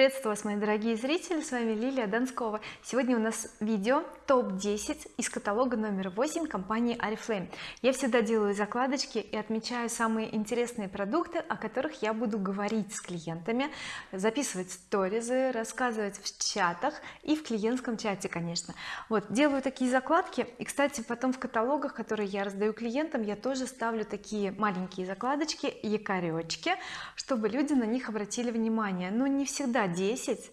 приветствую вас мои дорогие зрители с вами Лилия Донскова. Сегодня у нас видео топ-10 из каталога номер 8 компании oriflame я всегда делаю закладочки и отмечаю самые интересные продукты о которых я буду говорить с клиентами записывать сторизы рассказывать в чатах и в клиентском чате конечно. Вот делаю такие закладки. И кстати потом в каталогах которые я раздаю клиентам я тоже ставлю такие маленькие закладочки якоречки чтобы люди на них обратили внимание. Но не всегда 10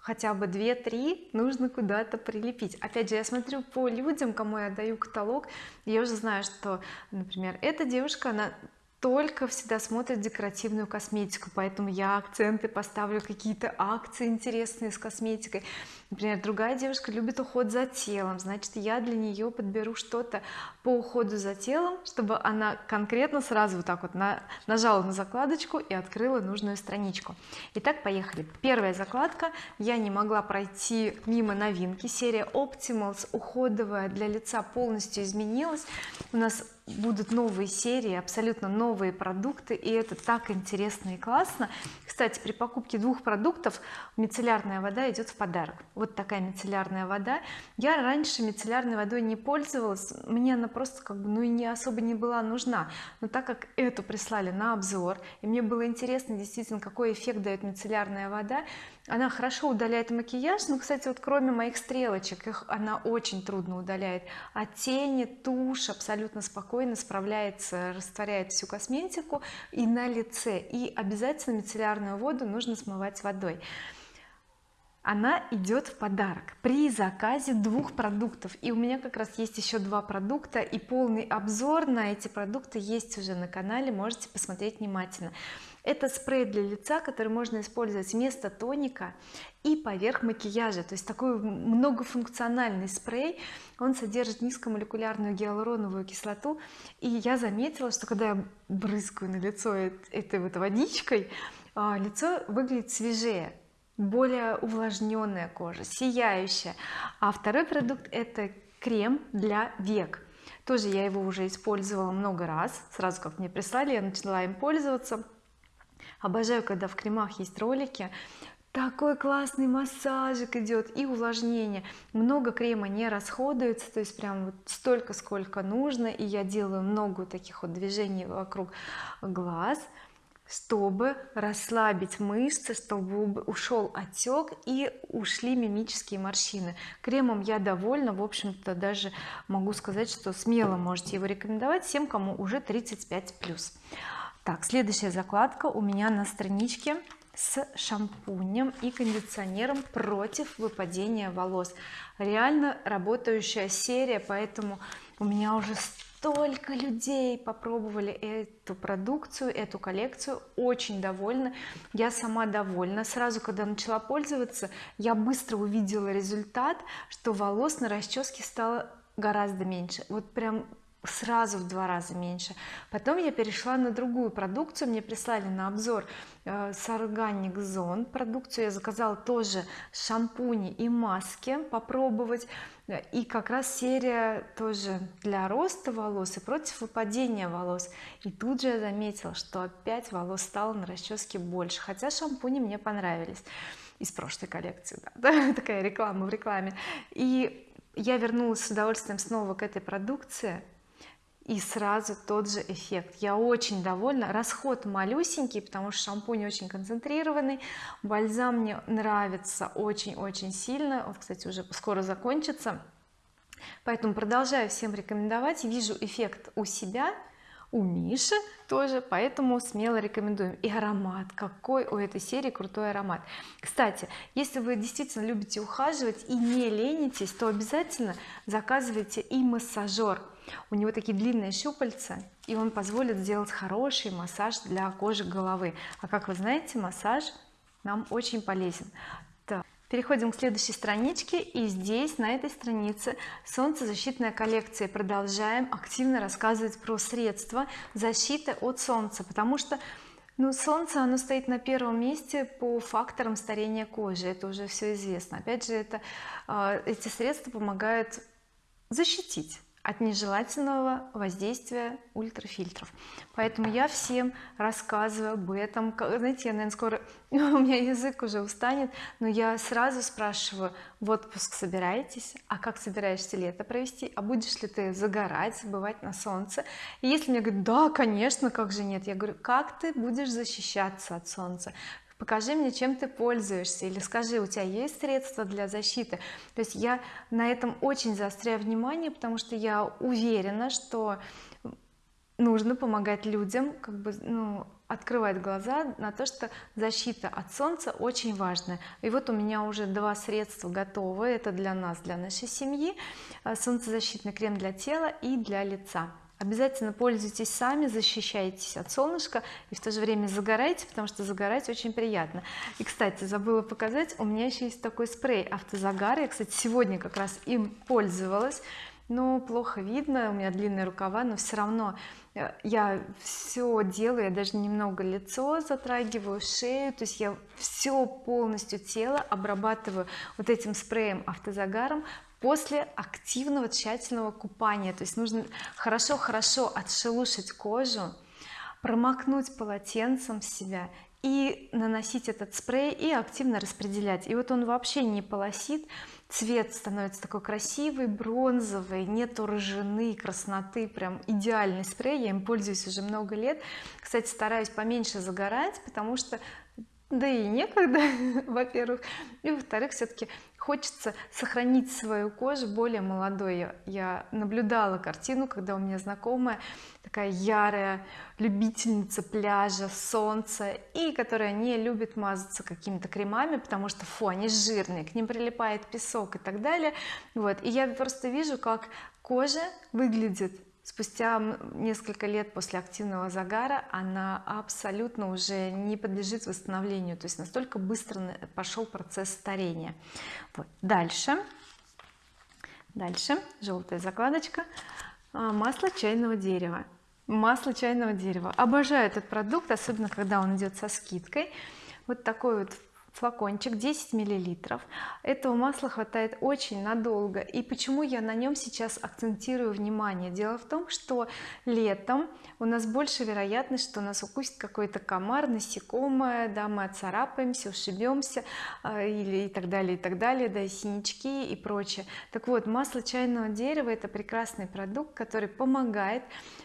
хотя бы 2-3 нужно куда-то прилепить. Опять же я смотрю по людям кому я даю каталог я уже знаю что например эта девушка она только всегда смотрит декоративную косметику поэтому я акценты поставлю какие-то акции интересные с косметикой. Например другая девушка любит уход за телом значит я для нее подберу что-то по уходу за телом чтобы она конкретно сразу вот так вот на, нажала на закладочку и открыла нужную страничку. Итак поехали. Первая закладка. Я не могла пройти мимо новинки. Серия Optimals уходовая для лица полностью изменилась. У нас будут новые серии абсолютно новые продукты и это так интересно и классно. Кстати при покупке двух продуктов мицеллярная вода идет в подарок. Вот такая мицеллярная вода. Я раньше мицеллярной водой не пользовалась мне она просто как бы ну и не особо не была нужна. Но так как эту прислали на обзор и мне было интересно действительно какой эффект дает мицеллярная вода она хорошо удаляет макияж. Но кстати вот кроме моих стрелочек их она очень трудно удаляет. А тени тушь абсолютно спокойно справляется растворяет всю косметику и на лице. И обязательно мицеллярную воду нужно смывать водой. Она идет в подарок при заказе двух продуктов. И у меня как раз есть еще два продукта и полный обзор на эти продукты есть уже на канале. Можете посмотреть внимательно это спрей для лица который можно использовать вместо тоника и поверх макияжа. То есть такой многофункциональный спрей. Он содержит низкомолекулярную гиалуроновую кислоту. И я заметила что когда я брызгаю на лицо этой вот водичкой а, лицо выглядит свежее более увлажненная кожа сияющая. А второй продукт это крем для век. Тоже я его уже использовала много раз. Сразу как мне прислали я начала им пользоваться обожаю когда в кремах есть ролики. Такой классный массажик идет и увлажнение. Много крема не расходуется то есть прям вот столько сколько нужно. И я делаю много таких вот движений вокруг глаз чтобы расслабить мышцы чтобы ушел отек и ушли мимические морщины. Кремом я довольна. В общем-то даже могу сказать что смело можете его рекомендовать всем кому уже 35 плюс так следующая закладка у меня на страничке с шампунем и кондиционером против выпадения волос. Реально работающая серия поэтому у меня уже столько людей попробовали эту продукцию эту коллекцию. Очень довольна. Я сама довольна. Сразу когда начала пользоваться я быстро увидела результат что волос на расческе стало гораздо меньше. Вот прям сразу в два раза меньше. Потом я перешла на другую продукцию мне прислали на обзор э, с Zone продукцию. Я заказала тоже шампуни и маски попробовать. И как раз серия тоже для роста волос и против выпадения волос. И тут же я заметила что опять волос стало на расческе больше хотя шампуни мне понравились из прошлой коллекции да, такая реклама в рекламе. И я вернулась с удовольствием снова к этой продукции и сразу тот же эффект. Я очень довольна. Расход малюсенький потому что шампунь очень концентрированный. Бальзам мне нравится очень-очень сильно. Он кстати уже скоро закончится. Поэтому продолжаю всем рекомендовать. Вижу эффект у себя у Миши тоже поэтому смело рекомендуем. И аромат. Какой у этой серии крутой аромат. Кстати если вы действительно любите ухаживать и не ленитесь то обязательно заказывайте и массажер у него такие длинные щупальца и он позволит сделать хороший массаж для кожи головы. А как вы знаете массаж нам очень полезен. Так. переходим к следующей страничке и здесь на этой странице солнцезащитная коллекция. Продолжаем активно рассказывать про средства защиты от солнца потому что ну солнце оно стоит на первом месте по факторам старения кожи это уже все известно. Опять же это э, эти средства помогают защитить от нежелательного воздействия ультрафильтров. Поэтому я всем рассказываю об этом. Знаете я наверное скоро у меня язык уже устанет но я сразу спрашиваю в отпуск собираетесь? А как собираешься лето провести? А будешь ли ты загорать бывать на солнце? И если мне говорят да конечно как же нет? Я говорю как ты будешь защищаться от солнца покажи мне чем ты пользуешься или скажи у тебя есть средства для защиты? То есть я на этом очень заостряю внимание потому что я уверена что нужно помогать людям как бы ну открывать глаза на то что защита от солнца очень важная и вот у меня уже два средства готовы. Это для нас для нашей семьи солнцезащитный крем для тела и для лица обязательно пользуйтесь сами защищайтесь от солнышка и в то же время загорайте потому что загорать очень приятно. И кстати забыла показать у меня еще есть такой спрей автозагар я кстати сегодня как раз им пользовалась. Но плохо видно у меня длинные рукава но все равно э, я все делаю я даже немного лицо затрагиваю шею то есть я все полностью тело обрабатываю вот этим спреем автозагаром после активного тщательного купания. То есть нужно хорошо-хорошо отшелушить кожу промокнуть полотенцем себя и наносить этот спрей и активно распределять. И вот он вообще не полосит цвет становится такой красивый бронзовый нету рыжины красноты прям идеальный спрей. Я им пользуюсь уже много лет. Кстати стараюсь поменьше загорать потому что да и некогда во-первых. И во-вторых все-таки хочется сохранить свою кожу более молодой. Я наблюдала картину когда у меня знакомая такая ярая любительница пляжа солнца и которая не любит мазаться какими-то кремами потому что фу они жирные к ним прилипает песок и так далее. Вот и я просто вижу как кожа выглядит спустя несколько лет после активного загара она абсолютно уже не подлежит восстановлению то есть настолько быстро пошел процесс старения. Вот. дальше. Дальше. Желтая закладочка. А, масло чайного дерева. Масло чайного дерева. Обожаю этот продукт особенно когда он идет со скидкой. Вот такой вот флакончик 10 миллилитров. Этого масла хватает очень надолго. И почему я на нем сейчас акцентирую внимание? Дело в том что летом у нас больше вероятность что нас укусит какой-то комар насекомое да мы отцарапаемся ушибемся а, или и так далее и так далее да и синячки и прочее. Так вот масло чайного дерева это прекрасный продукт который помогает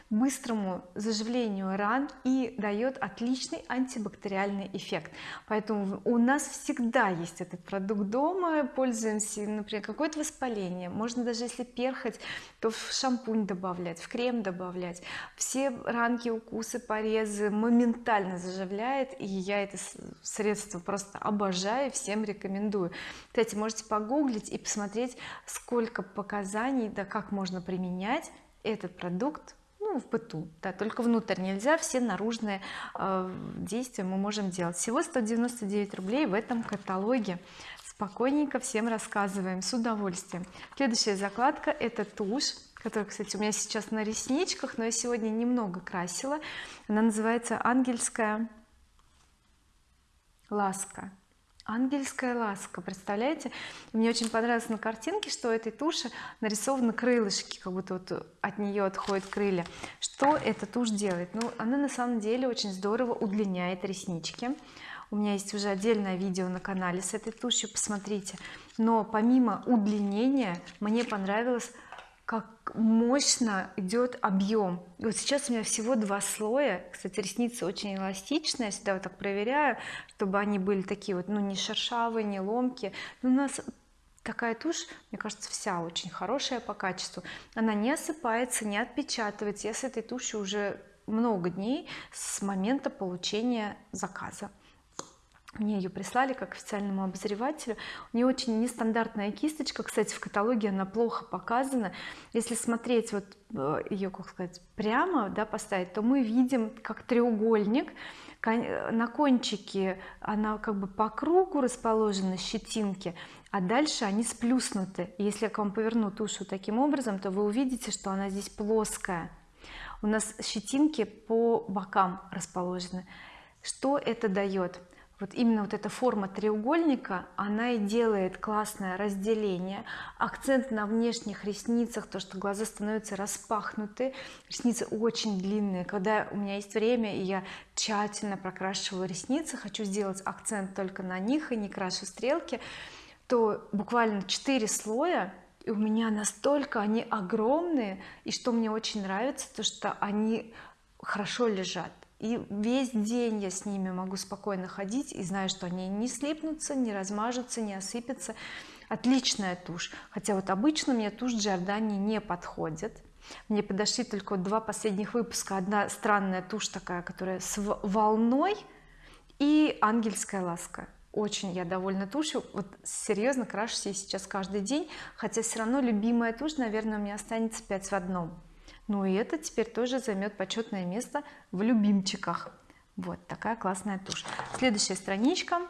быстрому заживлению ран и дает отличный антибактериальный эффект. Поэтому у нас всегда есть этот продукт дома пользуемся например какое-то воспаление. Можно даже если перхоть то в шампунь добавлять в крем добавлять. Все ранки укусы порезы моментально заживляет и я это средство просто обожаю всем рекомендую. Кстати можете погуглить и посмотреть сколько показаний да как можно применять этот продукт ну, в быту. Да только внутрь нельзя все наружные э, действия мы можем делать. Всего 199 рублей в этом каталоге. Спокойненько всем рассказываем. С удовольствием. Следующая закладка это тушь которая кстати у меня сейчас на ресничках но я сегодня немного красила. Она называется ангельская ласка ангельская ласка представляете? Мне очень понравилось на картинке что этой туши нарисованы крылышки как будто вот от нее отходят крылья. Что эта тушь делает? Ну она на самом деле очень здорово удлиняет реснички. У меня есть уже отдельное видео на канале с этой тушью посмотрите. Но помимо удлинения мне понравилось как мощно идет объем вот сейчас у меня всего два слоя. Кстати ресницы очень эластичные я всегда вот так проверяю чтобы они были такие вот ну не шершавые не ломкие. У нас такая тушь мне кажется вся очень хорошая по качеству. Она не осыпается не отпечатывается. Я с этой тушью уже много дней с момента получения заказа мне ее прислали как официальному обозревателю. У нее очень нестандартная кисточка. Кстати в каталоге она плохо показана. Если смотреть вот э, ее как сказать прямо да поставить то мы видим как треугольник. На кончике она как бы по кругу расположены щетинки а дальше они сплюснуты. Если я к вам поверну тушу таким образом то вы увидите что она здесь плоская. У нас щетинки по бокам расположены. Что это дает вот именно вот эта форма треугольника она и делает классное разделение. Акцент на внешних ресницах то что глаза становятся распахнуты ресницы очень длинные. Когда у меня есть время и я тщательно прокрашиваю ресницы хочу сделать акцент только на них и не крашу стрелки то буквально 4 слоя и у меня настолько они огромные и что мне очень нравится то что они хорошо лежат и весь день я с ними могу спокойно ходить и знаю что они не слипнутся не размажутся не осыпятся. Отличная тушь. Хотя вот обычно мне тушь Giordani не подходит. Мне подошли только два последних выпуска. Одна странная тушь такая которая с волной и ангельская ласка. Очень я довольна тушью. Вот серьезно крашусь я сейчас каждый день. Хотя все равно любимая тушь наверное у меня останется 5 в одном ну и это теперь тоже займет почетное место в любимчиках. Вот такая классная тушь. Следующая страничка.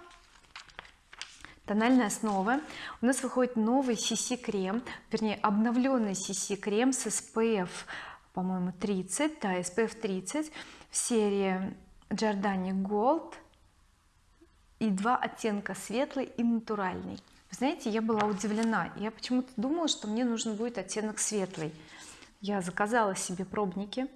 Тональная основа у нас выходит новый CC крем вернее обновленный CC крем с SPF по-моему 30 да SPF 30 в серии Giordani Gold и два оттенка светлый и натуральный. Вы знаете я была удивлена. Я почему-то думала что мне нужен будет оттенок светлый я заказала себе пробники.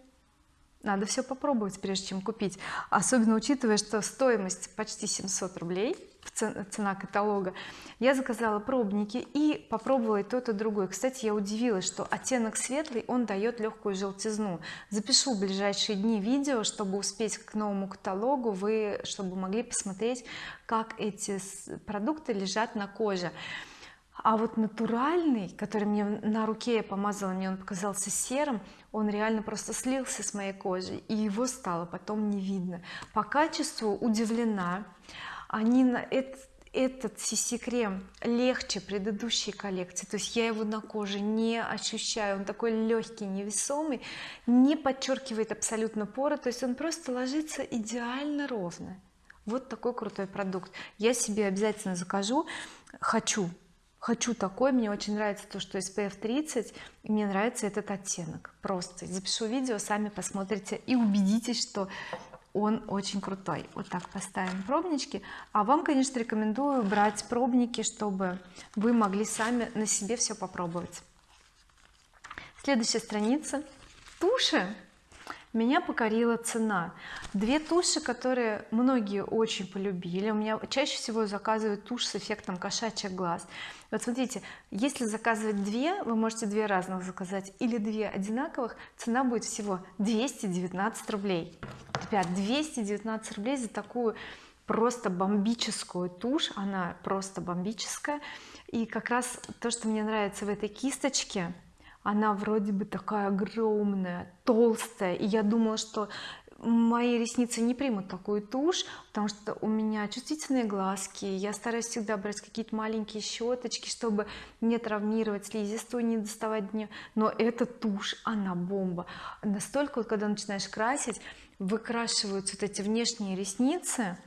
Надо все попробовать прежде чем купить. Особенно учитывая что стоимость почти 700 рублей цена каталога. Я заказала пробники и попробовала и тот и другой. Кстати я удивилась что оттенок светлый он дает легкую желтизну. Запишу в ближайшие дни видео чтобы успеть к новому каталогу. Вы чтобы могли посмотреть как эти продукты лежат на коже а вот натуральный который мне на руке я помазала мне он показался серым он реально просто слился с моей кожей и его стало потом не видно. По качеству удивлена. Они на этот этот CC крем легче предыдущей коллекции то есть я его на коже не ощущаю он такой легкий невесомый не подчеркивает абсолютно поры то есть он просто ложится идеально ровно. Вот такой крутой продукт. Я себе обязательно закажу хочу хочу такой мне очень нравится то что SPF 30 и мне нравится этот оттенок. Просто запишу видео сами посмотрите и убедитесь что он очень крутой вот так поставим пробнички. А вам конечно рекомендую брать пробники чтобы вы могли сами на себе все попробовать. Следующая страница. Туши меня покорила цена. Две туши которые многие очень полюбили. У меня чаще всего заказывают тушь с эффектом кошачьих глаз. Вот смотрите если заказывать две вы можете две разных заказать или две одинаковых цена будет всего 219 рублей. Ребят 219 рублей за такую просто бомбическую тушь. Она просто бомбическая. И как раз то что мне нравится в этой кисточке она вроде бы такая огромная толстая. И я думала что мои ресницы не примут такую тушь потому что у меня чувствительные глазки. Я стараюсь всегда брать какие-то маленькие щеточки чтобы не травмировать слизистую не доставать дню но эта тушь она бомба. Настолько вот когда начинаешь красить выкрашиваются вот эти внешние ресницы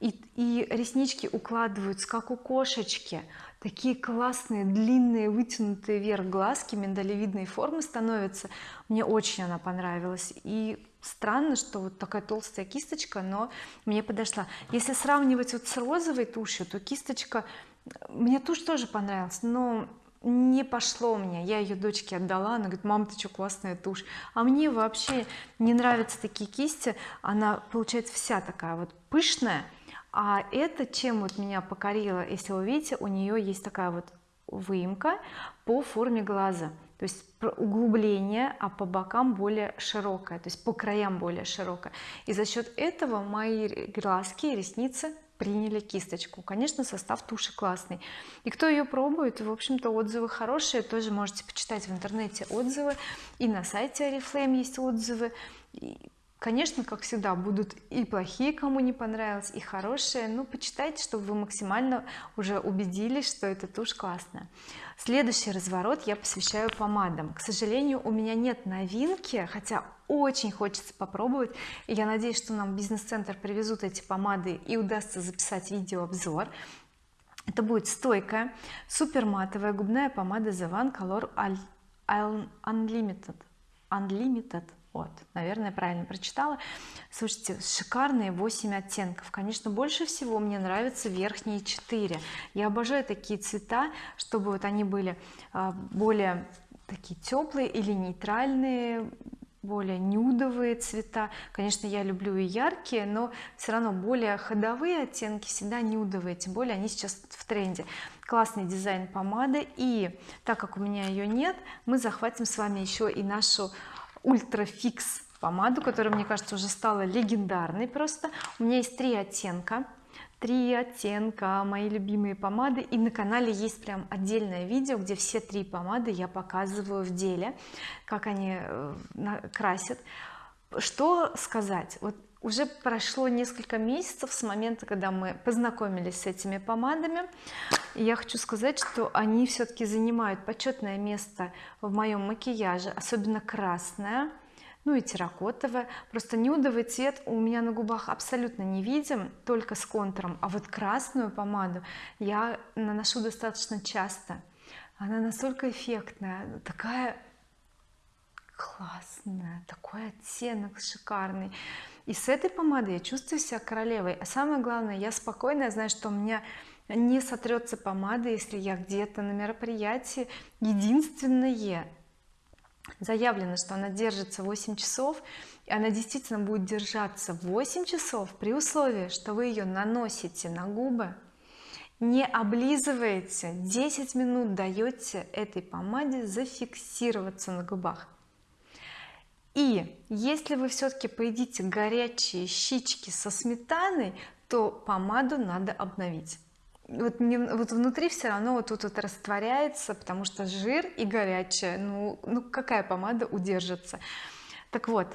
и, и реснички укладываются как у кошечки. Такие классные длинные вытянутые вверх глазки миндалевидной формы становятся. Мне очень она понравилась. И странно что вот такая толстая кисточка но мне подошла. Если сравнивать вот с розовой тушью то кисточка мне тушь тоже понравилась но не пошло мне я ее дочке отдала она говорит мам ты что классная тушь а мне вообще не нравятся такие кисти. Она получается вся такая вот пышная а это чем вот меня покорило? Если вы видите у нее есть такая вот выемка по форме глаза. То есть углубление а по бокам более широкое то есть по краям более широкое. И за счет этого мои глазки и ресницы приняли кисточку. Конечно состав туши классный. И кто ее пробует в общем-то отзывы хорошие. Тоже можете почитать в интернете отзывы. И на сайте oriflame есть отзывы конечно как всегда будут и плохие кому не понравилось и хорошие. Ну почитайте чтобы вы максимально уже убедились что эта тушь классная. Следующий разворот я посвящаю помадам. К сожалению у меня нет новинки хотя очень хочется попробовать. И я надеюсь что нам бизнес-центр привезут эти помады и удастся записать видеообзор. Это будет стойкая супер матовая губная помада The One Color Unlimited. Unlimited вот наверное правильно прочитала. Слушайте шикарные 8 оттенков. Конечно больше всего мне нравятся верхние 4 я обожаю такие цвета чтобы вот они были а, более такие теплые или нейтральные более нюдовые цвета. Конечно я люблю и яркие но все равно более ходовые оттенки всегда нюдовые тем более они сейчас в тренде. Классный дизайн помады. И так как у меня ее нет мы захватим с вами еще и нашу ультра фикс помаду которая мне кажется уже стала легендарной просто. У меня есть три оттенка. Три оттенка мои любимые помады. И на канале есть прям отдельное видео где все три помады я показываю в деле как они э, красят. Что сказать? Вот уже прошло несколько месяцев с момента когда мы познакомились с этими помадами. И я хочу сказать что они все-таки занимают почетное место в моем макияже особенно красная ну и терракотовая просто нюдовый цвет у меня на губах абсолютно не видим только с контуром. А вот красную помаду я наношу достаточно часто. Она настолько эффектная такая классная такой оттенок шикарный и с этой помадой я чувствую себя королевой. А самое главное я спокойная знаю что у меня не сотрется помада если я где-то на мероприятии. Единственное заявлено что она держится 8 часов и она действительно будет держаться 8 часов при условии что вы ее наносите на губы не облизываете 10 минут даете этой помаде зафиксироваться на губах и если вы все-таки поедите горячие щички со сметаной то помаду надо обновить. Вот, не, вот внутри все равно вот тут вот растворяется потому что жир и горячая ну, ну какая помада удержится? Так вот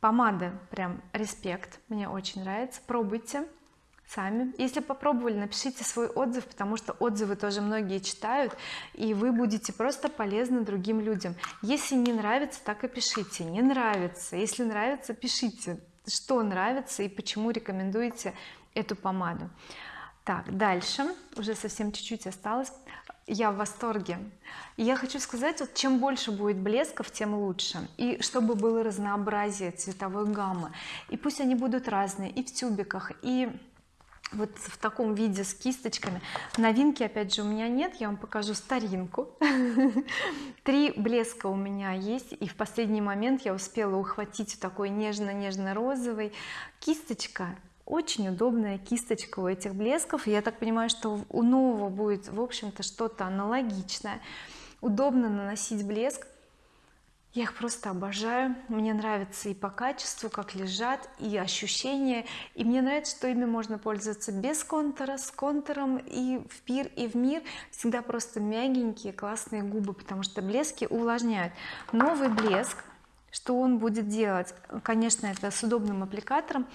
помада прям респект мне очень нравится. Пробуйте сами. Если попробовали напишите свой отзыв потому что отзывы тоже многие читают и вы будете просто полезны другим людям. Если не нравится так и пишите. Не нравится если нравится пишите что нравится и почему рекомендуете эту помаду. Так дальше. Уже совсем чуть-чуть осталось. Я в восторге. И я хочу сказать вот чем больше будет блесков тем лучше. И чтобы было разнообразие цветовой гаммы. И пусть они будут разные и в тюбиках и вот в таком виде с кисточками. Новинки опять же у меня нет я вам покажу старинку. Три блеска у меня есть и в последний момент я успела ухватить такой нежно-нежно-розовый кисточка очень удобная кисточка у этих блесков. Я так понимаю что у нового будет в общем-то что-то аналогичное. Удобно наносить блеск я их просто обожаю. Мне нравится и по качеству как лежат и ощущения. И мне нравится что ими можно пользоваться без контура с контуром и в пир и в мир. Всегда просто мягенькие классные губы потому что блески увлажняют. Новый блеск. Что он будет делать? Конечно это с удобным аппликатором.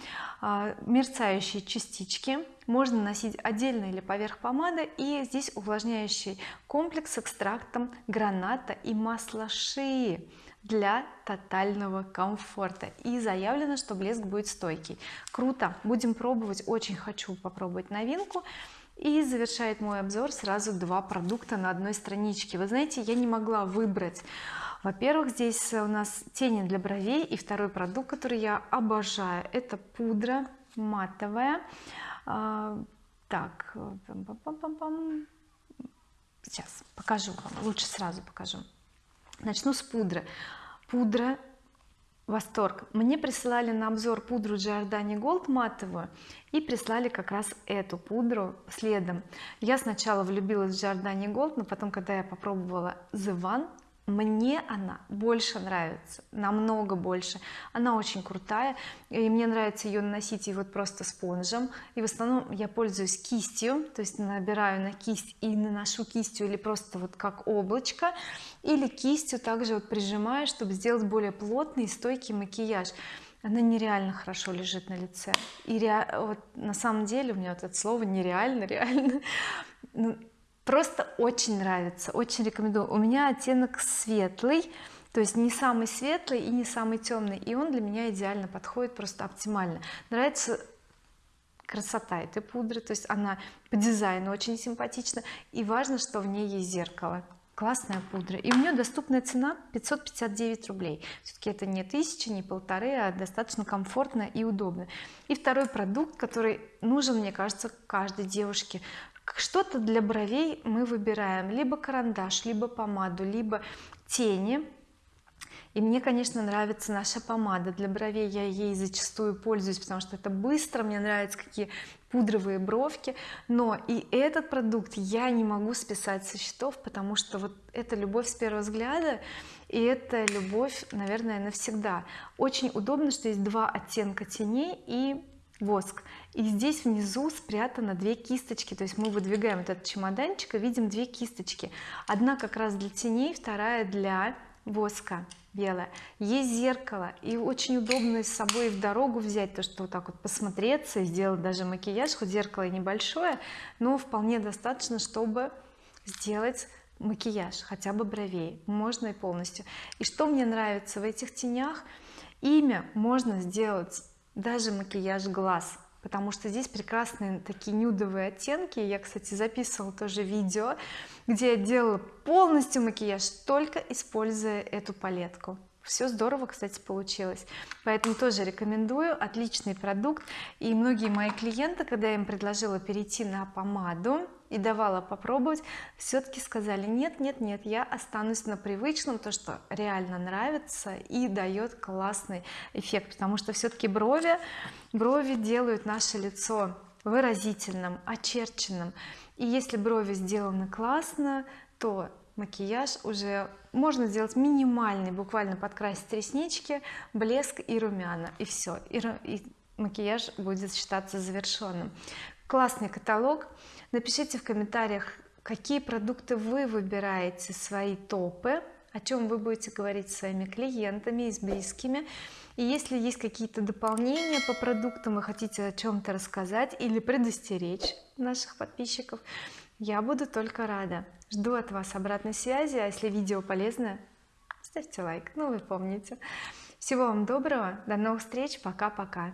А, мерцающие частички можно носить отдельно или поверх помады и здесь увлажняющий комплекс с экстрактом граната и масла шии для тотального комфорта. И заявлено что блеск будет стойкий. Круто. Будем пробовать. Очень хочу попробовать новинку. И завершает мой обзор сразу два продукта на одной страничке. Вы знаете я не могла выбрать. Во-первых здесь у нас тени для бровей. И второй продукт который я обожаю это пудра матовая так сейчас покажу вам лучше сразу покажу. Начну с пудры. Пудра восторг. Мне присылали на обзор пудру Giordani Gold матовую и прислали как раз эту пудру следом. Я сначала влюбилась в Giordani Gold но потом когда я попробовала The One мне она больше нравится намного больше. Она очень крутая и мне нравится ее наносить и вот просто спонжем. И в основном я пользуюсь кистью то есть набираю на кисть и наношу кистью или просто вот как облачко или кистью также вот прижимаю чтобы сделать более плотный и стойкий макияж. Она нереально хорошо лежит на лице. И ре... вот на самом деле у меня вот это слово нереально реально. Ну, просто очень нравится очень рекомендую. У меня оттенок светлый то есть не самый светлый и не самый темный и он для меня идеально подходит просто оптимально. Нравится красота этой пудры то есть она по дизайну очень симпатична и важно что в ней есть зеркало. Классная пудра. И у нее доступная цена 559 рублей. Все-таки это не тысяча не полторы а достаточно комфортно и удобно. И второй продукт который нужен мне кажется каждой девушке что-то для бровей мы выбираем. Либо карандаш либо помаду либо тени. И мне конечно нравится наша помада. Для бровей я ей зачастую пользуюсь потому что это быстро мне нравятся какие пудровые бровки. Но и этот продукт я не могу списать со счетов потому что вот это любовь с первого взгляда и это любовь наверное навсегда. Очень удобно что есть два оттенка теней и воск. И здесь внизу спрятано две кисточки. То есть мы выдвигаем этот чемоданчик и видим две кисточки. Одна как раз для теней вторая для воска белая. Есть зеркало. И очень удобно с собой в дорогу взять то что вот так вот посмотреться и сделать даже макияж хоть зеркало и небольшое но вполне достаточно чтобы сделать макияж хотя бы бровей. Можно и полностью. И что мне нравится в этих тенях? Имя можно сделать даже макияж глаз потому что здесь прекрасные такие нюдовые оттенки. Я кстати записывала тоже видео где я делала полностью макияж только используя эту палетку. Все здорово кстати получилось. Поэтому тоже рекомендую. Отличный продукт. И многие мои клиенты когда я им предложила перейти на помаду и давала попробовать все-таки сказали нет нет нет я останусь на привычном то что реально нравится и дает классный эффект потому что все-таки брови брови делают наше лицо выразительным очерченным. И если брови сделаны классно то макияж уже можно сделать минимальный буквально подкрасить реснички блеск и румяна и все и, макияж будет считаться завершенным классный каталог. Напишите в комментариях какие продукты вы выбираете свои топы о чем вы будете говорить с своими клиентами и с близкими. И если есть какие-то дополнения по продуктам вы хотите о чем-то рассказать или предостеречь наших подписчиков я буду только рада. Жду от вас обратной связи а если видео полезное ставьте лайк. Ну вы помните. Всего вам доброго. До новых встреч. Пока пока